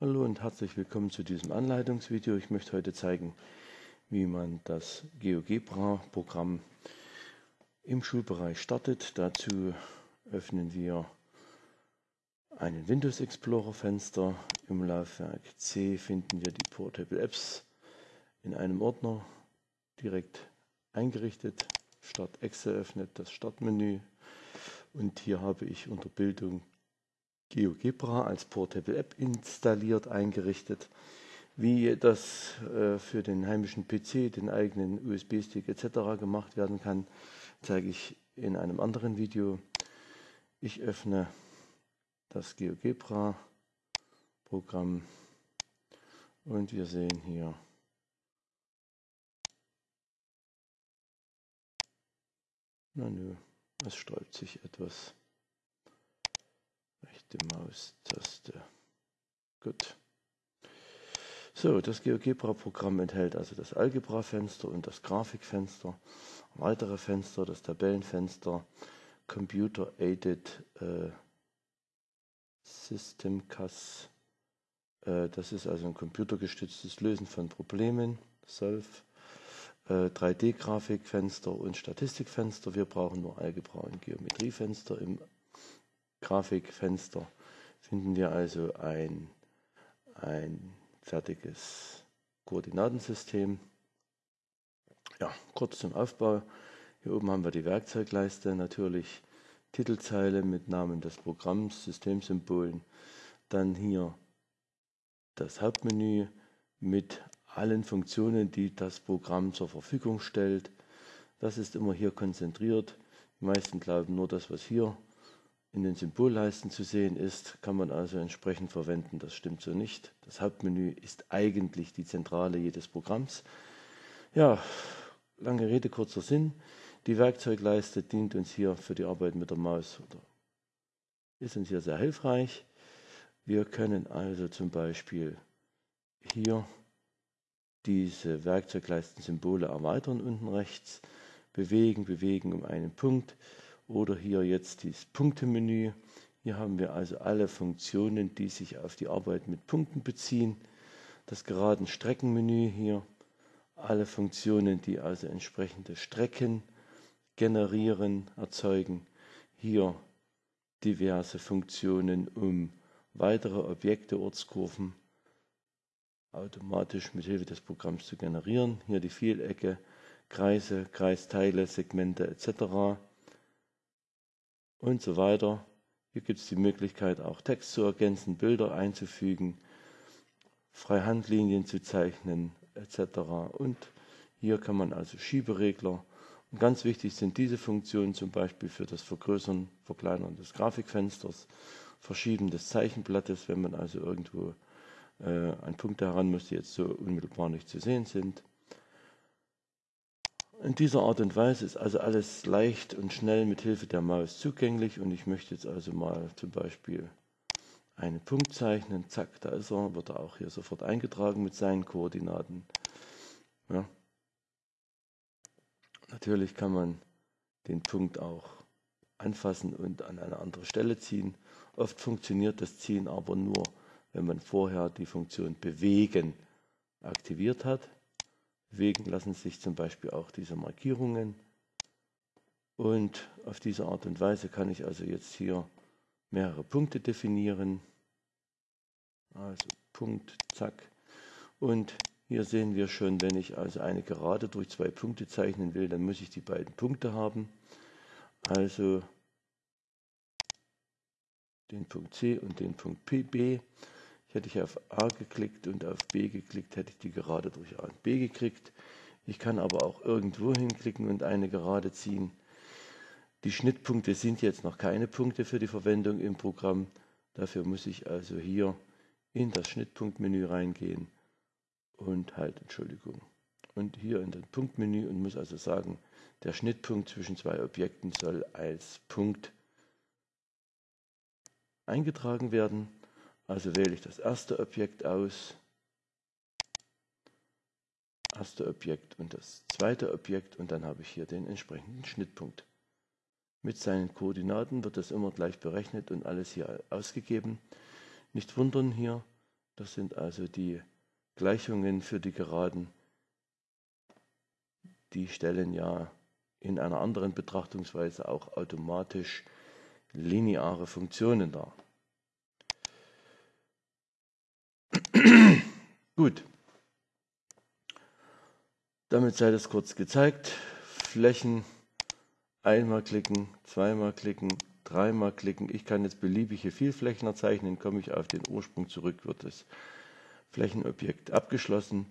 Hallo und herzlich willkommen zu diesem Anleitungsvideo. Ich möchte heute zeigen, wie man das GeoGebra-Programm im Schulbereich startet. Dazu öffnen wir einen Windows Explorer Fenster. Im Laufwerk C finden wir die Portable Apps in einem Ordner direkt eingerichtet. Start Excel öffnet das Startmenü und hier habe ich unter Bildung GeoGebra als Portable App installiert, eingerichtet. Wie das äh, für den heimischen PC, den eigenen USB-Stick etc. gemacht werden kann, zeige ich in einem anderen Video. Ich öffne das GeoGebra Programm und wir sehen hier na nö, es sträubt sich etwas rechte Maustaste. Gut. So, das GeoGebra-Programm enthält also das Algebra-Fenster und das Grafikfenster, weitere Fenster, das Tabellenfenster, Computer Aided äh, System CAS. Äh, das ist also ein computergestütztes Lösen von Problemen, Solve. Äh, 3D-Grafikfenster und Statistikfenster. Wir brauchen nur Algebra und Geometriefenster im Grafikfenster finden wir also ein, ein fertiges Koordinatensystem. Ja, kurz zum Aufbau. Hier oben haben wir die Werkzeugleiste, natürlich Titelzeile mit Namen des Programms, Systemsymbolen. Dann hier das Hauptmenü mit allen Funktionen, die das Programm zur Verfügung stellt. Das ist immer hier konzentriert. Die meisten glauben nur das, was hier in den Symbolleisten zu sehen ist, kann man also entsprechend verwenden. Das stimmt so nicht. Das Hauptmenü ist eigentlich die Zentrale jedes Programms. Ja, lange Rede, kurzer Sinn. Die Werkzeugleiste dient uns hier für die Arbeit mit der Maus oder ist uns hier sehr hilfreich. Wir können also zum Beispiel hier diese Werkzeugleisten-Symbole erweitern unten rechts, bewegen, bewegen um einen Punkt oder hier jetzt das Punktemenü. Hier haben wir also alle Funktionen, die sich auf die Arbeit mit Punkten beziehen. Das geraden Streckenmenü hier, alle Funktionen, die also entsprechende Strecken generieren, erzeugen. Hier diverse Funktionen, um weitere Objekte, Ortskurven automatisch mit Hilfe des Programms zu generieren. Hier die Vielecke, Kreise, Kreisteile, Segmente etc und so weiter. Hier gibt es die Möglichkeit, auch Text zu ergänzen, Bilder einzufügen, Freihandlinien zu zeichnen etc. Und hier kann man also Schieberegler und ganz wichtig sind diese Funktionen zum Beispiel für das Vergrößern, Verkleinern des Grafikfensters, Verschieben des Zeichenblattes, wenn man also irgendwo äh, an Punkte heran muss, die jetzt so unmittelbar nicht zu sehen sind. In dieser Art und Weise ist also alles leicht und schnell mit Hilfe der Maus zugänglich und ich möchte jetzt also mal zum Beispiel einen Punkt zeichnen. Zack, da ist er, wird er auch hier sofort eingetragen mit seinen Koordinaten. Ja. Natürlich kann man den Punkt auch anfassen und an eine andere Stelle ziehen. Oft funktioniert das Ziehen aber nur, wenn man vorher die Funktion bewegen aktiviert hat. Bewegen lassen sich zum Beispiel auch diese Markierungen. Und auf diese Art und Weise kann ich also jetzt hier mehrere Punkte definieren. Also Punkt, zack. Und hier sehen wir schon, wenn ich also eine Gerade durch zwei Punkte zeichnen will, dann muss ich die beiden Punkte haben. Also den Punkt C und den Punkt PB. Hätte ich auf A geklickt und auf B geklickt, hätte ich die Gerade durch A und B gekriegt. Ich kann aber auch irgendwo hinklicken und eine Gerade ziehen. Die Schnittpunkte sind jetzt noch keine Punkte für die Verwendung im Programm. Dafür muss ich also hier in das Schnittpunktmenü reingehen und halt, Entschuldigung, und hier in das Punktmenü und muss also sagen, der Schnittpunkt zwischen zwei Objekten soll als Punkt eingetragen werden. Also wähle ich das erste Objekt aus, erste Objekt und das zweite Objekt und dann habe ich hier den entsprechenden Schnittpunkt. Mit seinen Koordinaten wird das immer gleich berechnet und alles hier ausgegeben. Nicht wundern hier, Das sind also die Gleichungen für die Geraden. Die stellen ja in einer anderen Betrachtungsweise auch automatisch lineare Funktionen dar. Gut. Damit sei das kurz gezeigt. Flächen einmal klicken, zweimal klicken, dreimal klicken. Ich kann jetzt beliebige Vielflächner zeichnen, komme ich auf den Ursprung zurück, wird das Flächenobjekt abgeschlossen.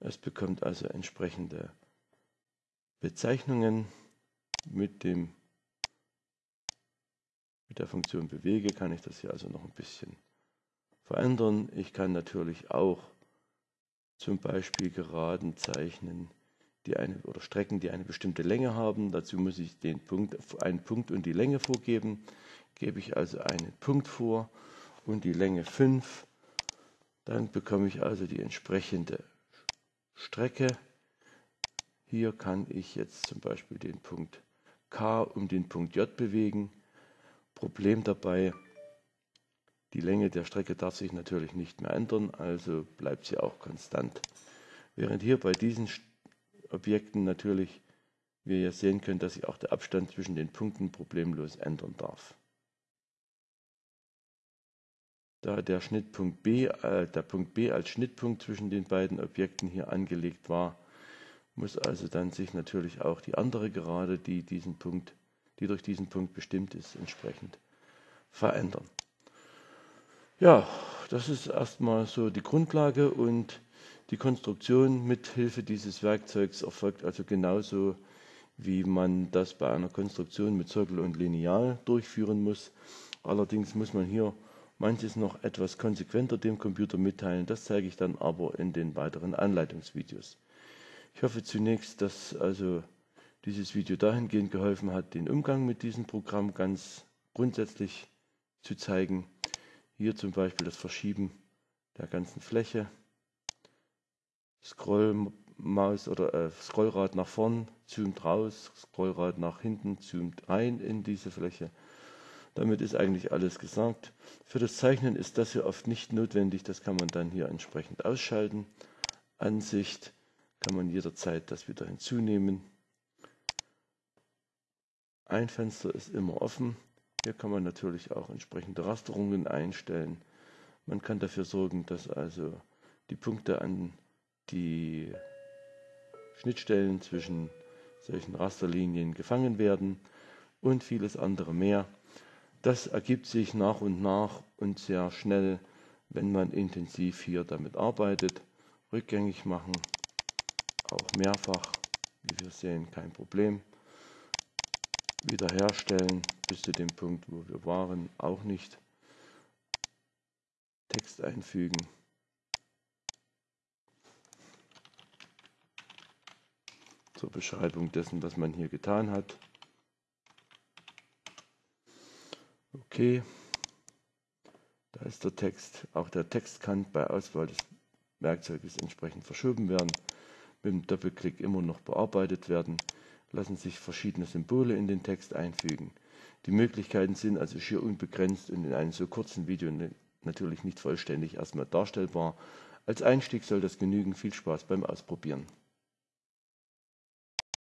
Es bekommt also entsprechende Bezeichnungen mit dem mit der Funktion bewege kann ich das hier also noch ein bisschen verändern. Ich kann natürlich auch zum Beispiel Geraden zeichnen, die eine, oder Strecken, die eine bestimmte Länge haben. Dazu muss ich den Punkt, einen Punkt und die Länge vorgeben. Gebe ich also einen Punkt vor und die Länge 5. Dann bekomme ich also die entsprechende Strecke. Hier kann ich jetzt zum Beispiel den Punkt K um den Punkt J bewegen. Problem dabei, die Länge der Strecke darf sich natürlich nicht mehr ändern, also bleibt sie auch konstant. Während hier bei diesen Objekten natürlich wir ja sehen können, dass sich auch der Abstand zwischen den Punkten problemlos ändern darf. Da der Schnittpunkt B, äh, der Punkt B als Schnittpunkt zwischen den beiden Objekten hier angelegt war, muss also dann sich natürlich auch die andere Gerade, die diesen Punkt, die durch diesen Punkt bestimmt ist, entsprechend verändern. Ja, das ist erstmal so die Grundlage und die Konstruktion mit Hilfe dieses Werkzeugs erfolgt also genauso, wie man das bei einer Konstruktion mit Zirkel und Lineal durchführen muss. Allerdings muss man hier manches noch etwas konsequenter dem Computer mitteilen. Das zeige ich dann aber in den weiteren Anleitungsvideos. Ich hoffe zunächst, dass also dieses Video dahingehend geholfen hat, den Umgang mit diesem Programm ganz grundsätzlich zu zeigen. Hier zum Beispiel das Verschieben der ganzen Fläche. Scrollmaus oder äh, Scrollrad nach vorn, zoomt raus, Scrollrad nach hinten, zoomt rein in diese Fläche. Damit ist eigentlich alles gesagt. Für das Zeichnen ist das hier oft nicht notwendig, das kann man dann hier entsprechend ausschalten. Ansicht kann man jederzeit das wieder hinzunehmen. Ein Fenster ist immer offen. Hier kann man natürlich auch entsprechende Rasterungen einstellen. Man kann dafür sorgen, dass also die Punkte an die Schnittstellen zwischen solchen Rasterlinien gefangen werden und vieles andere mehr. Das ergibt sich nach und nach und sehr schnell, wenn man intensiv hier damit arbeitet. Rückgängig machen, auch mehrfach, wie wir sehen, kein Problem wiederherstellen bis zu dem Punkt, wo wir waren, auch nicht. Text einfügen. Zur Beschreibung dessen, was man hier getan hat. Okay, da ist der Text. Auch der Text kann bei Auswahl des Werkzeuges entsprechend verschoben werden. Mit dem Doppelklick immer noch bearbeitet werden lassen sich verschiedene Symbole in den Text einfügen. Die Möglichkeiten sind also schier unbegrenzt und in einem so kurzen Video natürlich nicht vollständig erstmal darstellbar. Als Einstieg soll das genügen. Viel Spaß beim Ausprobieren.